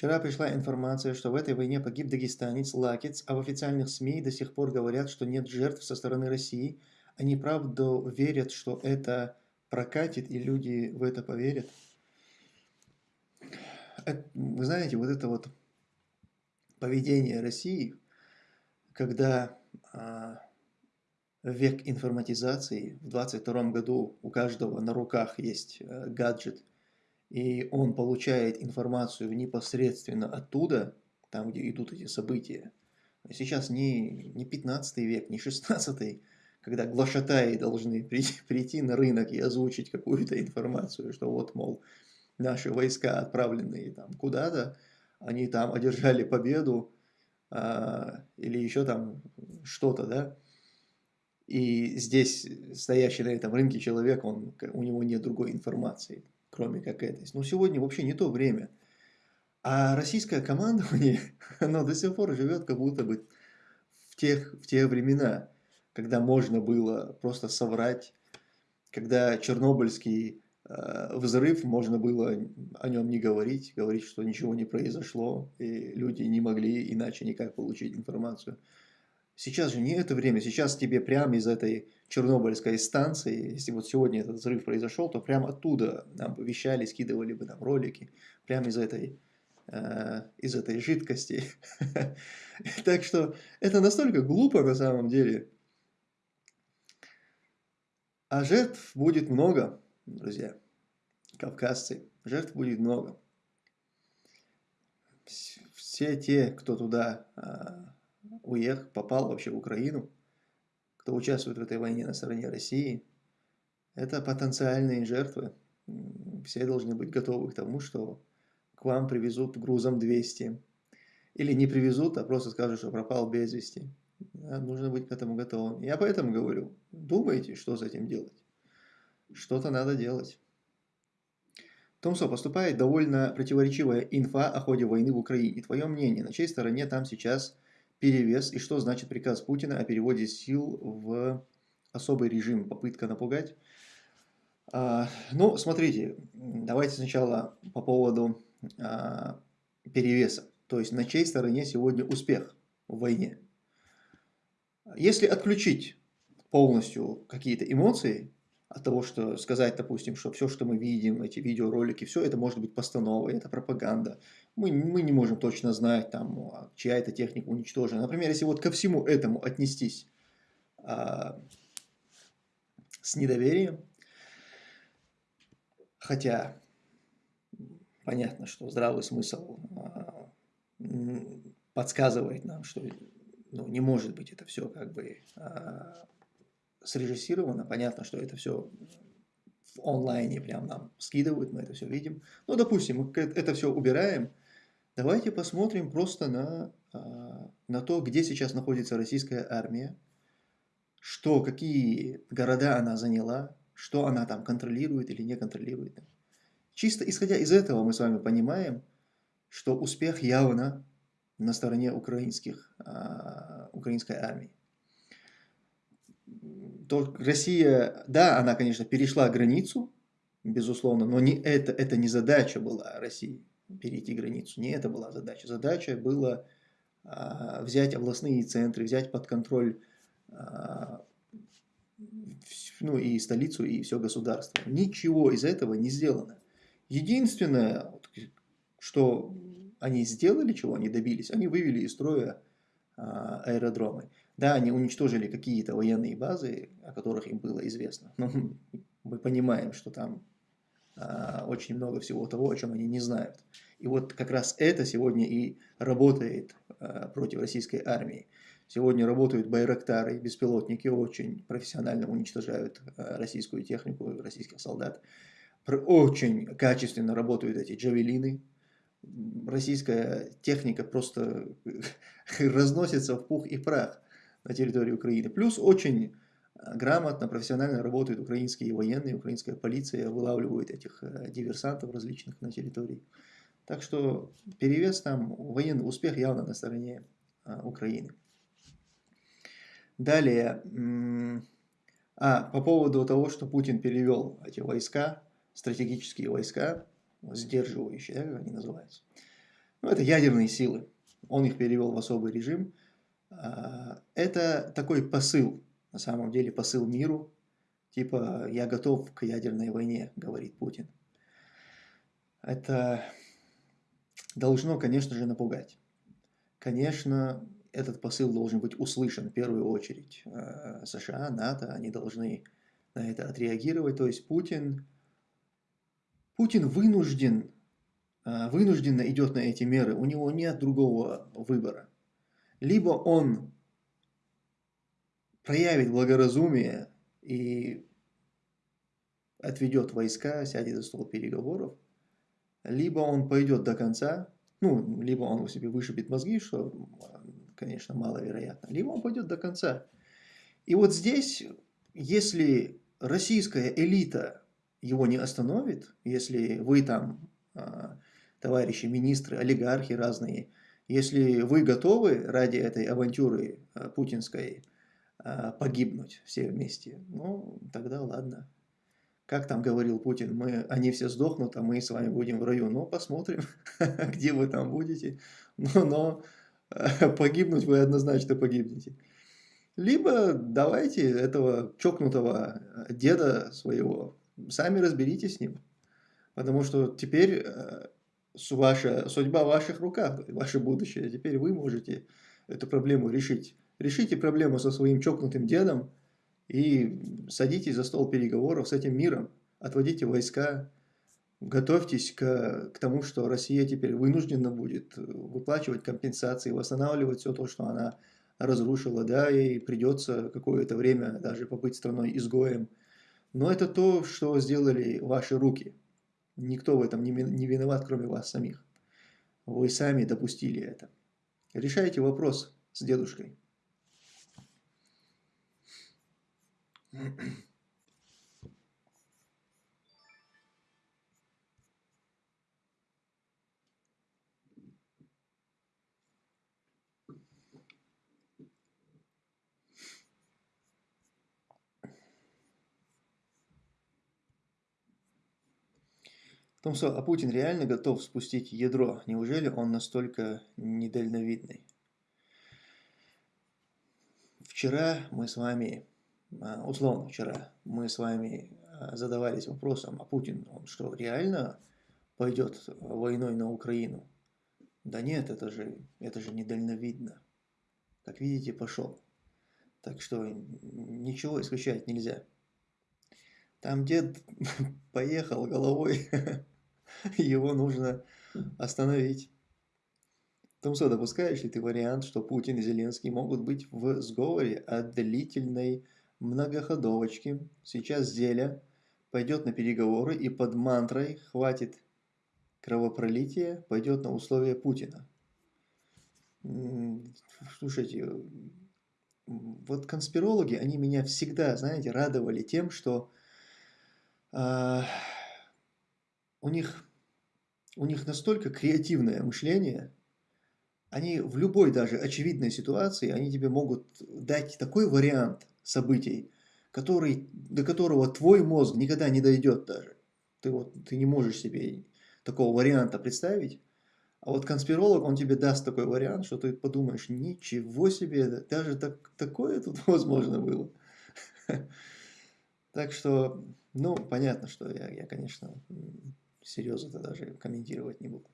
Вчера пришла информация, что в этой войне погиб дагестанец Лакец, а в официальных СМИ до сих пор говорят, что нет жертв со стороны России. Они правда верят, что это прокатит, и люди в это поверят. Вы знаете, вот это вот поведение России, когда а, век информатизации, в 22 году у каждого на руках есть а, гаджет, и он получает информацию непосредственно оттуда, там, где идут эти события. Сейчас не, не 15 век, не 16, когда глашатаи должны прийти, прийти на рынок и озвучить какую-то информацию, что вот, мол, наши войска, отправленные там куда-то, они там одержали победу, а, или еще там что-то, да, и здесь стоящий на этом рынке человек, он, у него нет другой информации кроме как этой. Но сегодня вообще не то время. А российское командование, оно до сих пор живет как будто бы в, тех, в те времена, когда можно было просто соврать, когда Чернобыльский э, взрыв, можно было о нем не говорить, говорить, что ничего не произошло, и люди не могли иначе никак получить информацию. Сейчас же не это время, сейчас тебе прямо из этой Чернобыльской станции, если вот сегодня этот взрыв произошел, то прямо оттуда нам вещали, скидывали бы нам ролики, прямо из этой, э, из этой жидкости. Так что это настолько глупо на самом деле. А жертв будет много, друзья, кавказцы, жертв будет много. Все те, кто туда а, уехал, попал вообще в Украину, кто участвует в этой войне на стороне России, это потенциальные жертвы. Все должны быть готовы к тому, что к вам привезут грузом 200. Или не привезут, а просто скажут, что пропал без вести. нужно быть к этому готовым. Я поэтому говорю, думайте, что с этим делать. Что-то надо делать. Томсо, поступает довольно противоречивая инфа о ходе войны в Украине. Твое мнение, на чьей стороне там сейчас перевес и что значит приказ Путина о переводе сил в особый режим, попытка напугать. А, ну, смотрите, давайте сначала по поводу а, перевеса. То есть на чьей стороне сегодня успех в войне. Если отключить полностью какие-то эмоции, от того, что сказать, допустим, что все, что мы видим, эти видеоролики, все это может быть постановой, это пропаганда. Мы, мы не можем точно знать, там, а, чья эта техника уничтожена. Например, если вот ко всему этому отнестись а, с недоверием, хотя понятно, что здравый смысл а, подсказывает нам, что ну, не может быть это все как бы а, срежиссировано. Понятно, что это все в онлайне прям нам скидывают, мы это все видим. Ну, допустим, мы это все убираем. Давайте посмотрим просто на, а, на то, где сейчас находится российская армия, что, какие города она заняла, что она там контролирует или не контролирует. Чисто исходя из этого мы с вами понимаем, что успех явно на стороне украинских, а, украинской армии то Россия, да, она, конечно, перешла границу, безусловно, но не это, это не задача была России, перейти границу, не это была задача. Задача была а, взять областные центры, взять под контроль а, ну, и столицу, и все государство. Ничего из этого не сделано. Единственное, что они сделали, чего они добились, они вывели из строя а, аэродромы. Да, они уничтожили какие-то военные базы, о которых им было известно. Но мы понимаем, что там очень много всего того, о чем они не знают. И вот как раз это сегодня и работает а, против российской армии. Сегодня работают байрактары, беспилотники, очень профессионально уничтожают а, российскую технику, российских солдат. Очень качественно работают эти джавелины. Российская техника просто разносится в пух и прах на территории Украины. Плюс очень грамотно, профессионально работают украинские военные, украинская полиция, вылавливают этих э, диверсантов различных на территории. Так что перевес там, военный успех явно на стороне а, Украины. Далее, а, по поводу того, что Путин перевел эти войска, стратегические войска, сдерживающие, да, как они называются. ну, это ядерные силы. Он их перевел в особый режим. А, это такой посыл, на самом деле посыл миру, типа «я готов к ядерной войне», говорит Путин. Это должно, конечно же, напугать. Конечно, этот посыл должен быть услышан в первую очередь. А, США, НАТО, они должны на это отреагировать. То есть Путин, Путин вынужден, а, вынужденно идет на эти меры. У него нет другого выбора. Либо он проявит благоразумие и отведет войска, сядет за стол переговоров, либо он пойдет до конца, ну, либо он себе вышибет мозги, что, конечно, маловероятно, либо он пойдет до конца. И вот здесь, если российская элита его не остановит, если вы там, а, товарищи министры, олигархи разные, если вы готовы ради этой авантюры а, путинской погибнуть все вместе, ну, тогда ладно. Как там говорил Путин, мы, они все сдохнут, а мы с вами будем в раю. Ну, посмотрим, где вы там будете. Но, но погибнуть вы однозначно погибнете. Либо давайте этого чокнутого деда своего, сами разберитесь с ним. Потому что теперь э, ваша судьба в ваших руках, ваше будущее. Теперь вы можете эту проблему решить. Решите проблему со своим чокнутым дедом и садитесь за стол переговоров с этим миром. Отводите войска, готовьтесь к, к тому, что Россия теперь вынуждена будет выплачивать компенсации, восстанавливать все то, что она разрушила, да, и придется какое-то время даже побыть страной изгоем. Но это то, что сделали ваши руки. Никто в этом не, не виноват, кроме вас самих. Вы сами допустили это. Решайте вопрос с дедушкой. В том, что а Путин реально готов спустить ядро, неужели он настолько недальновидный? Вчера мы с вами, условно вчера, мы с вами а, задавались вопросом, а Путин, он что, реально пойдет войной на Украину? Да нет, это же, это же недальновидно. Как видите, пошел. Так что ничего исключать нельзя. Там дед поехал головой, его нужно остановить. Томсо, допускаешь ли ты вариант, что Путин и Зеленский могут быть в сговоре о длительной многоходовочке? Сейчас Зеля пойдет на переговоры и под мантрой «хватит кровопролития» пойдет на условия Путина. Слушайте, вот конспирологи, они меня всегда, знаете, радовали тем, что э, у них, у них настолько креативное мышление, они в любой даже очевидной ситуации, они тебе могут дать такой вариант событий, который, до которого твой мозг никогда не дойдет даже. Ты, вот, ты не можешь себе такого варианта представить. А вот конспиролог, он тебе даст такой вариант, что ты подумаешь, ничего себе, даже так, такое тут возможно было. Так что, ну, понятно, что я, я конечно, серьезно даже комментировать не буду.